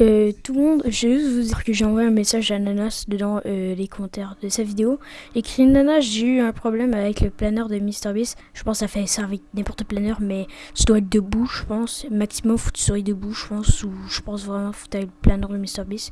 Euh, tout le monde, je vais juste vous dire que j'ai envoyé un message à Nanas dedans euh, les commentaires de sa vidéo. Écrit Nanas, j'ai eu un problème avec le planeur de MrBeast. Je pense que ça fait ça avec n'importe planeur, mais tu dois être debout, je pense. Maximum, faut que tu sois debout, je pense. Ou je pense vraiment faut que le planeur de MrBeast.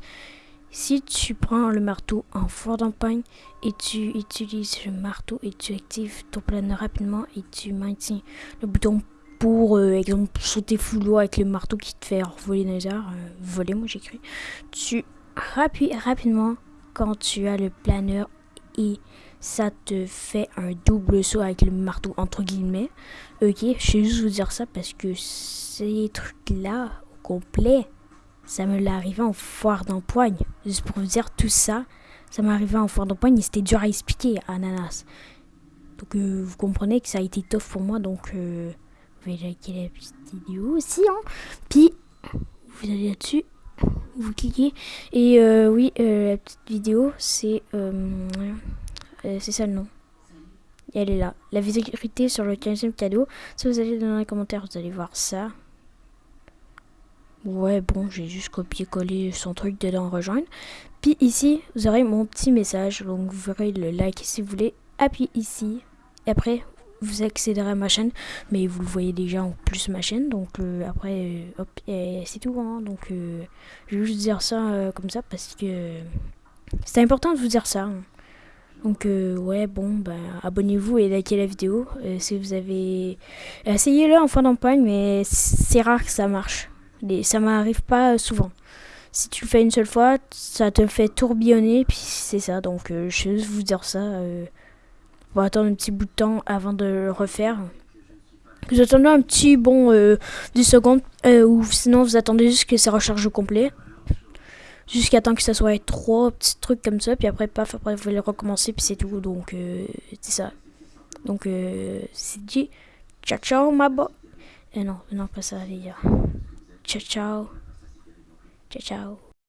Si tu prends le marteau en fort d'empagne et tu utilises le marteau et tu actives ton planeur rapidement et tu maintiens le bouton pour euh, exemple sauter full avec le marteau qui te fait voler dans les airs, euh, voler moi j'écris, tu appuies rapidement quand tu as le planeur et ça te fait un double saut avec le marteau entre guillemets. Ok, je vais juste vous dire ça parce que ces trucs là au complet, ça me l'est arrivé en foire d'empoigne. Juste pour vous dire tout ça, ça m'est arrivé en foire d'empoigne et c'était dur à expliquer Ananas. Donc euh, vous comprenez que ça a été tough pour moi donc pouvez liker la petite vidéo aussi. Hein. Puis, vous allez là-dessus, vous cliquez. Et euh, oui, euh, la petite vidéo, c'est euh, c'est ça le nom. elle est là. La visibilité sur le 15e cadeau. Si vous allez dans les commentaires, vous allez voir ça. Ouais, bon, j'ai juste copié-collé son truc dedans, rejoindre. Puis ici, vous aurez mon petit message. Donc, vous verrez le like si vous voulez. Appuyez ici. Et après, vous accéderez à ma chaîne, mais vous le voyez déjà en plus ma chaîne, donc euh, après, euh, hop, c'est tout, hein, donc euh, je vais juste dire ça comme ça, parce que c'est important de vous dire ça. Hein. Donc ouais, bon, bah, abonnez-vous et likez la vidéo si vous avez... Essayez-le en fin d'empoigne, mais c'est rare que ça marche. ça m'arrive pas souvent. Si tu le fais une seule fois, ça te fait tourbillonner, puis c'est ça. Donc je vais juste vous dire ça. Attendre un petit bout de temps avant de le refaire. Vous attendez un petit bon euh, 10 secondes euh, ou sinon vous attendez juste que ça recharge au complet. Jusqu'à temps que ça soit trois petits trucs comme ça. Puis après, paf, après vous allez recommencer. Puis c'est tout. Donc euh, c'est ça. Donc euh, c'est dit. Ciao ciao ma bo. Euh, non, non, pas ça les gars. Ciao ciao. Ciao ciao.